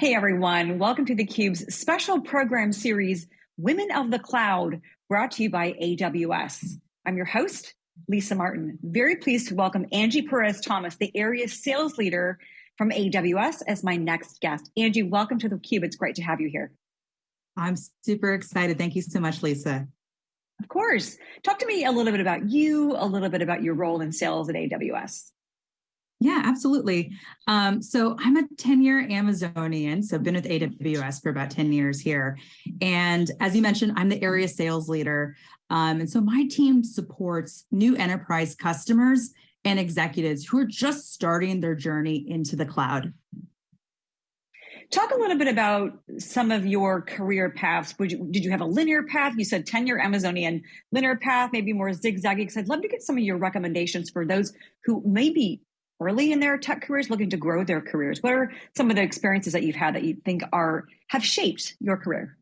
Hey everyone, welcome to theCUBE's special program series, Women of the Cloud, brought to you by AWS. I'm your host, Lisa Martin. Very pleased to welcome Angie Perez Thomas, the area sales leader from AWS as my next guest. Angie, welcome to theCUBE. It's great to have you here. I'm super excited. Thank you so much, Lisa. Of course. Talk to me a little bit about you, a little bit about your role in sales at AWS. Yeah, absolutely. Um, so I'm a 10-year Amazonian, so I've been with AWS for about 10 years here. And as you mentioned, I'm the area sales leader. Um, and so my team supports new enterprise customers and executives who are just starting their journey into the cloud. Talk a little bit about some of your career paths. You, did you have a linear path? You said 10-year Amazonian linear path, maybe more zigzaggy, because I'd love to get some of your recommendations for those who maybe early in their tech careers looking to grow their careers? What are some of the experiences that you've had that you think are have shaped your career?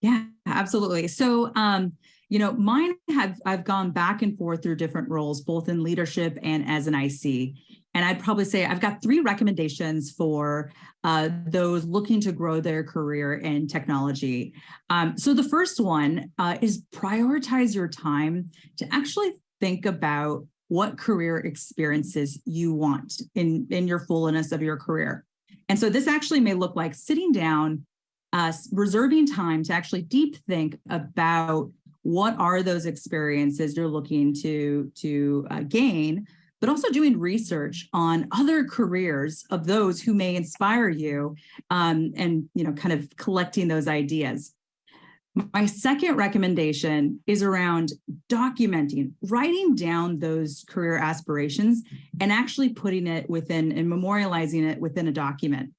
Yeah, absolutely. So, um, you know, mine have I've gone back and forth through different roles, both in leadership and as an IC. And I'd probably say I've got three recommendations for uh, those looking to grow their career in technology. Um, so the first one uh, is prioritize your time to actually think about what career experiences you want in, in your fullness of your career. And so this actually may look like sitting down, uh, reserving time to actually deep think about what are those experiences you're looking to, to uh, gain, but also doing research on other careers of those who may inspire you um, and you know, kind of collecting those ideas. My second recommendation is around documenting, writing down those career aspirations and actually putting it within and memorializing it within a document.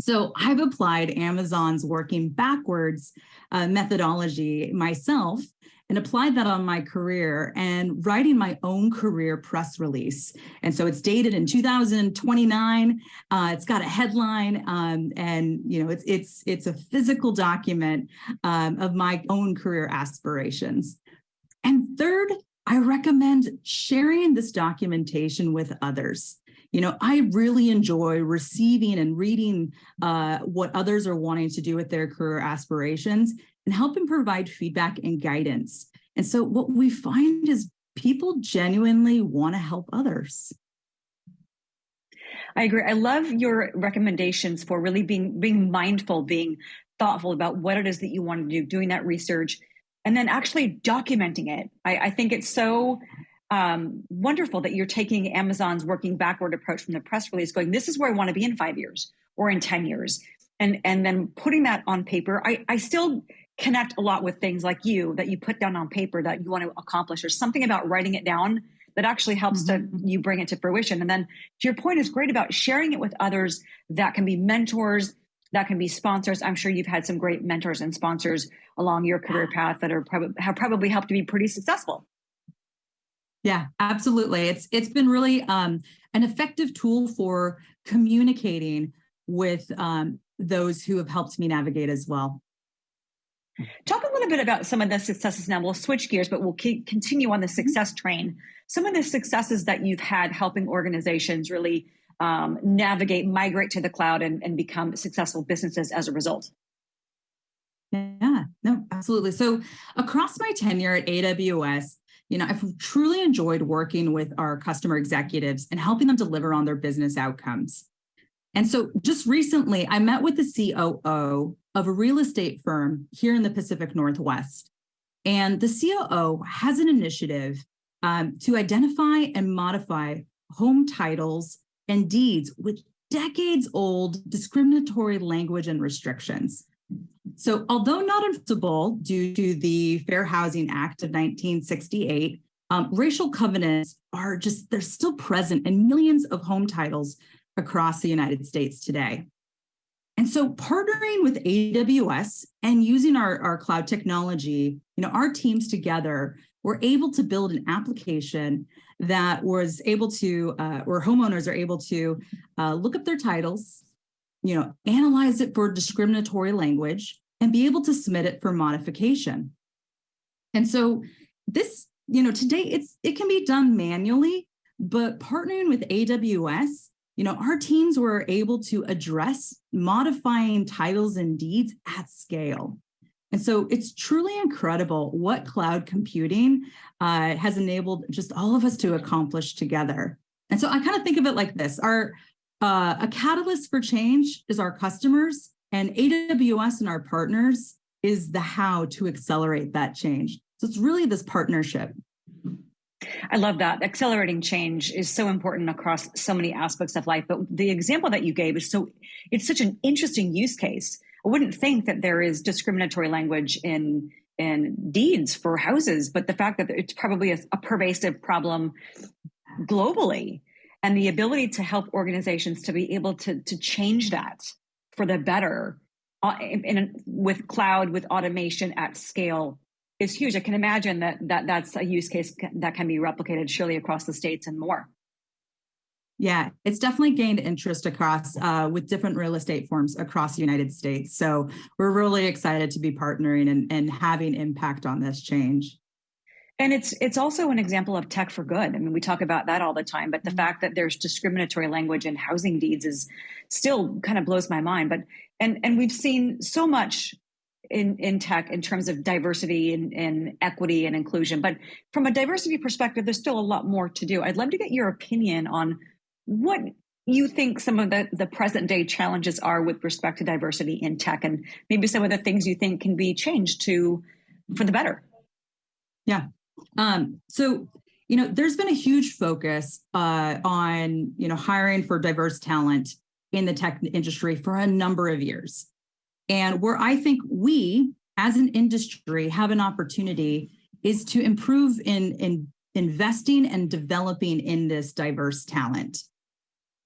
So I've applied Amazon's working backwards uh, methodology myself and applied that on my career and writing my own career press release. And so it's dated in 2029. Uh, it's got a headline um, and you know it's it's it's a physical document um, of my own career aspirations. And third, I recommend sharing this documentation with others. You know, I really enjoy receiving and reading uh, what others are wanting to do with their career aspirations and help helping provide feedback and guidance. And so what we find is people genuinely want to help others. I agree. I love your recommendations for really being being mindful, being thoughtful about what it is that you want to do, doing that research, and then actually documenting it. I, I think it's so um, wonderful that you're taking Amazon's working backward approach from the press release, going, this is where I want to be in five years or in 10 years. And, and then putting that on paper, I, I still connect a lot with things like you that you put down on paper that you want to accomplish or something about writing it down that actually helps mm -hmm. to you bring it to fruition. And then to your point is great about sharing it with others that can be mentors, that can be sponsors. I'm sure you've had some great mentors and sponsors along your career path that are probably have probably helped to be pretty successful. Yeah, absolutely. It's it's been really um, an effective tool for communicating with um, those who have helped me navigate as well. Talk a little bit about some of the successes now. We'll switch gears, but we'll keep, continue on the mm-hmm. success train. Some of the successes that you've had helping organizations really um, navigate, migrate to the cloud, and, and become successful businesses as a result. Yeah, no, absolutely. So across my tenure at AWS, you know, I've truly enjoyed working with our customer executives and helping them deliver on their business outcomes. And so just recently, I met with the COO of a real estate firm here in the Pacific Northwest. And the COO has an initiative um, to identify and modify home titles and deeds with decades old discriminatory language and restrictions. So although not enforceable due to the Fair Housing Act of 1968, um, racial covenants are just, they're still present in millions of home titles across the United States today. And so partnering with AWS and using our, our cloud technology, you know, our teams together were able to build an application that was able to, uh, homeowners are able to uh, look up their titles, you know, analyze it for discriminatory language and be able to submit it for modification. And so this, you know, today it's it can be done manually, but partnering with AWS you know, our teams were able to address modifying titles and deeds at scale. And so it's truly incredible what cloud computing uh, has enabled just all of us to accomplish together. And so I kind of think of it like this, our uh, a catalyst for change is our customers and AWS and our partners is the how to accelerate that change. So it's really this partnership. I love that. Accelerating change is so important across so many aspects of life. But the example that you gave is so, it's such an interesting use case. I wouldn't think that there is discriminatory language in in deeds for houses, but the fact that it's probably a, a pervasive problem globally and the ability to help organizations to be able to, to change that for the better uh, in, in, with cloud, with automation at scale is huge. I can imagine that, that that's a use case that can be replicated surely across the states and more. Yeah, it's definitely gained interest across uh, with different real estate forms across the United States. So we're really excited to be partnering and, and having impact on this change. And it's it's also an example of tech for good. I mean, we talk about that all the time, but the mm-hmm. fact that there's discriminatory language in housing deeds is still kind of blows my mind. But and and we've seen so much in, in tech in terms of diversity and, and, equity and inclusion. But from a diversity perspective, there's still a lot more to do. I'd love to get your opinion on what you think some of the, the present day challenges are with respect to diversity in tech and maybe some of the things you think can be changed to for the better. Yeah. Um, so, you know, there's been a huge focus uh, on, you know, hiring for diverse talent in the tech industry for a number of years. And where I think we as an industry have an opportunity is to improve in, in investing and developing in this diverse talent.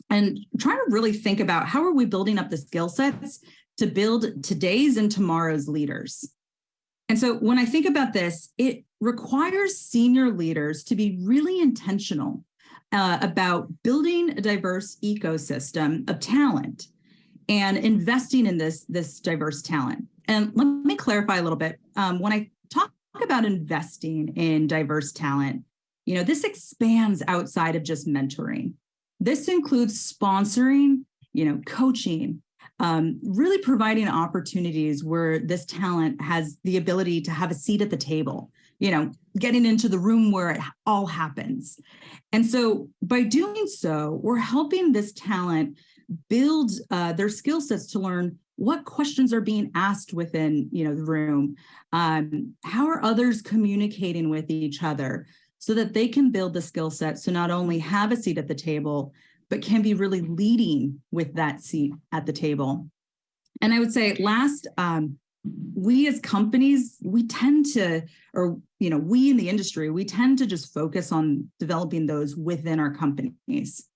And trying to really think about how are we building up the skill sets to build today's and tomorrow's leaders. And so when I think about this, it requires senior leaders to be really intentional uh, about building a diverse ecosystem of talent and investing in this, this diverse talent. And let me clarify a little bit. Um, when I talk about investing in diverse talent, you know, this expands outside of just mentoring. This includes sponsoring, you know, coaching, um, really providing opportunities where this talent has the ability to have a seat at the table, you know, getting into the room where it all happens. And so by doing so, we're helping this talent build uh, their skill sets to learn what questions are being asked within you know the room. Um, how are others communicating with each other so that they can build the skill set so not only have a seat at the table but can be really leading with that seat at the table? And i would say last um, we as companies we tend to or you know we in the industry we tend to just focus on developing those within our companies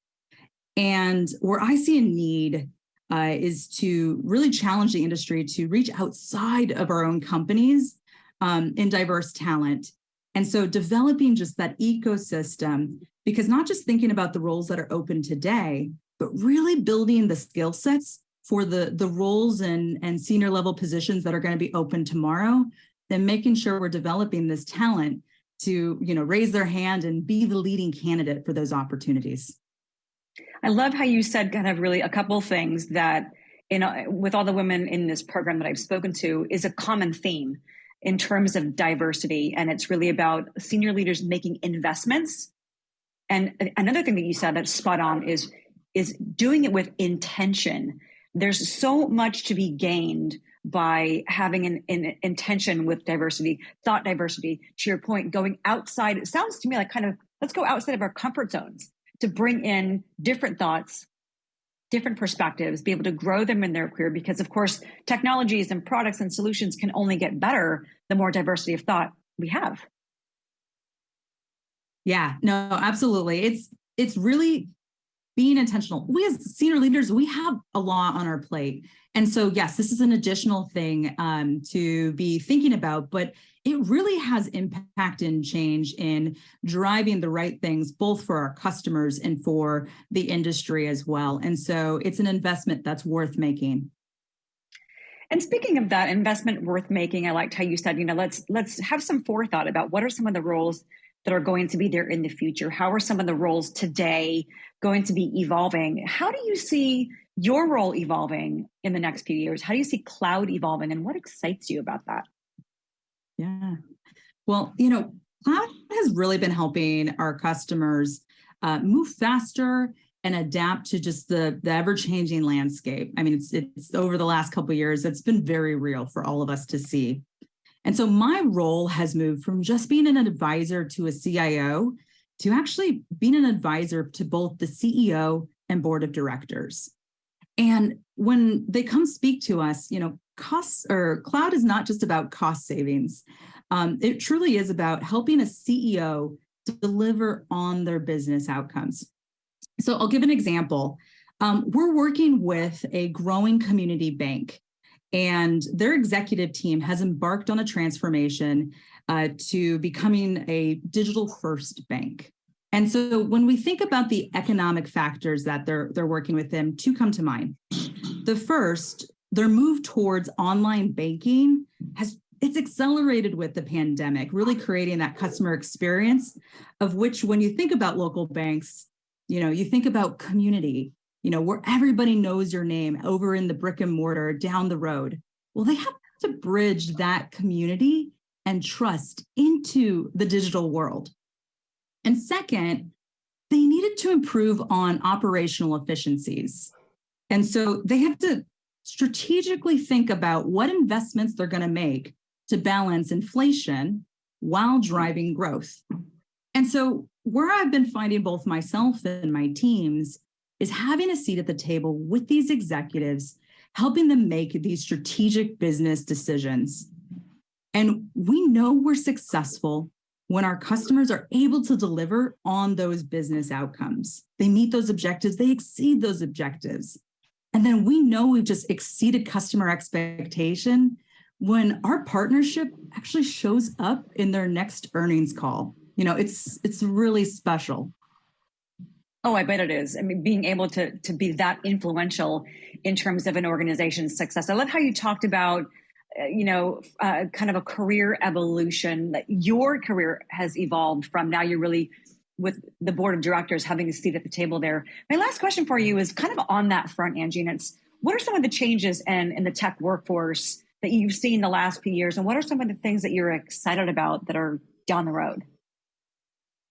and where I see a need uh, is to really challenge the industry to reach outside of our own companies um, in diverse talent. And so developing just that ecosystem, because not just thinking about the roles that are open today, but really building the skill sets for the, the roles and, and senior level positions that are going to be open tomorrow, then making sure we're developing this talent to you know, raise their hand and be the leading candidate for those opportunities. I love how you said kind of really a couple things that you know with all the women in this program that I've spoken to is a common theme in terms of diversity. And it's really about senior leaders making investments. And another thing that you said that's spot on is is doing it with intention. There's so much to be gained by having an, an, intention with diversity thought diversity. To your point going outside it sounds to me like kind of let's go outside of our comfort zones to bring in different thoughts, different perspectives, be able to grow them in their career. Because, of course, technologies and products and solutions can only get better the more diversity of thought we have. Yeah, no, absolutely. It's it's really being intentional. We as senior leaders, we have a lot on our plate. And so, yes, this is an additional thing um, to be thinking about, but it really has impact and change in driving the right things, both for our customers and for the industry as well. And so it's an investment that's worth making. And speaking of that investment worth making, I liked how you said, you know, let's let's have some forethought about what are some of the roles that are going to be there in the future? How are some of the roles today going to be evolving? How do you see your role evolving in the next few years? How do you see cloud evolving and what excites you about that? Yeah. Well, you know, cloud has really been helping our customers uh, move faster and adapt to just the, the ever-changing landscape. I mean, it's, it's over the last couple years, it's been very real for all of us to see. And so my role has moved from just being an advisor to a CIO to actually being an advisor to both the CEO and board of directors. And when they come speak to us, you know, costs or cloud is not just about cost savings. Um, it truly is about helping a CEO deliver on their business outcomes. So I'll give an example. Um, we're working with a growing community bank and their executive team has embarked on a transformation uh, to becoming a digital first bank. And so when we think about the economic factors that they're, they're working with them, two come to mind. The first, their move towards online banking has it's accelerated with the pandemic, really creating that customer experience of which when you think about local banks, you know, you think about community, you know, where everybody knows your name over in the brick and mortar down the road. Well, they have to bridge that community and trust into the digital world. And second, they needed to improve on operational efficiencies. And so they have to strategically think about what investments they're going to make to balance inflation while driving growth. And so where I've been finding both myself and my teams is having a seat at the table with these executives, helping them make these strategic business decisions. And we know we're successful when our customers are able to deliver on those business outcomes. They meet those objectives, they exceed those objectives. And then we know we've just exceeded customer expectation when our partnership actually shows up in their next earnings call. You know, it's it's really special. Oh, I bet it is. I mean, being able to to be that influential in terms of an organization's success. I love how you talked about, uh, you know, uh, kind of a career evolution. That your career has evolved from now. You're really with the board of directors having a seat at the table there. My last question for you is kind of on that front, Angie, and it's what are some of the changes in in the tech workforce that you've seen the last few years, and what are some of the things that you're excited about that are down the road?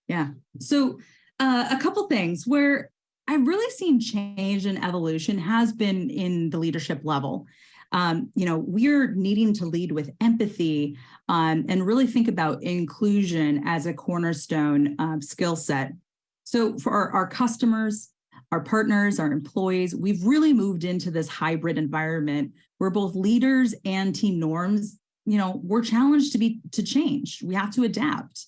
Yeah. So uh, a couple things where I've really seen change and evolution has been in the leadership level. Um, you know, we're needing to lead with empathy um, and really think about inclusion as a cornerstone um, skill set. So for our, our customers, our partners, our employees, we've really moved into this hybrid environment where both leaders and team norms, you know, we're challenged to be to change. We have to adapt.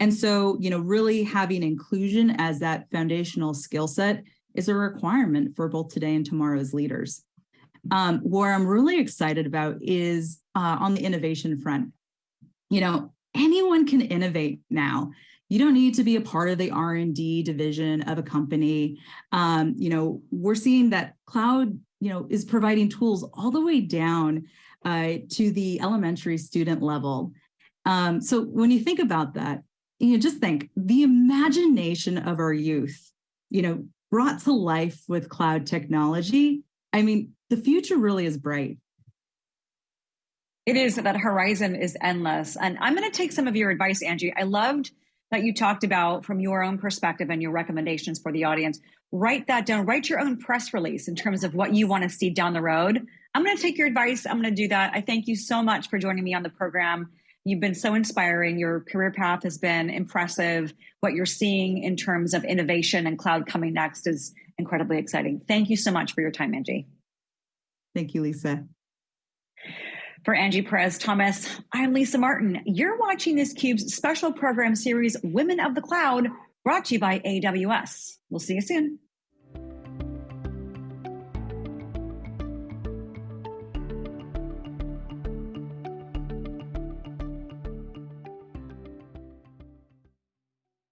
And so, you know, really having inclusion as that foundational skill set is a requirement for both today and tomorrow's leaders. Um, where I'm really excited about is uh, on the innovation front. You know, anyone can innovate now you don't need to be a part of the R&D division of a company. Um, you know, we're seeing that cloud, you know, is providing tools all the way down uh, to the elementary student level. Um, so when you think about that, you know, just think the imagination of our youth, you know, brought to life with cloud technology. I mean, the future really is bright. It is that horizon is endless. And I'm going to take some of your advice, Angie. I loved that you talked about from your own perspective and your recommendations for the audience. Write that down. Write your own press release in terms of what you want to see down the road. I'm going to take your advice. I'm going to do that. I thank you so much for joining me on the program. You've been so inspiring. Your career path has been impressive. What you're seeing in terms of innovation and cloud coming next is incredibly exciting. Thank you so much for your time, Angie. Thank you, Lisa. For Angie Perez Thomas, I'm Lisa Martin. You're watching this Cube's special program series, Women of the Cloud, brought to you by AWS. We'll see you soon.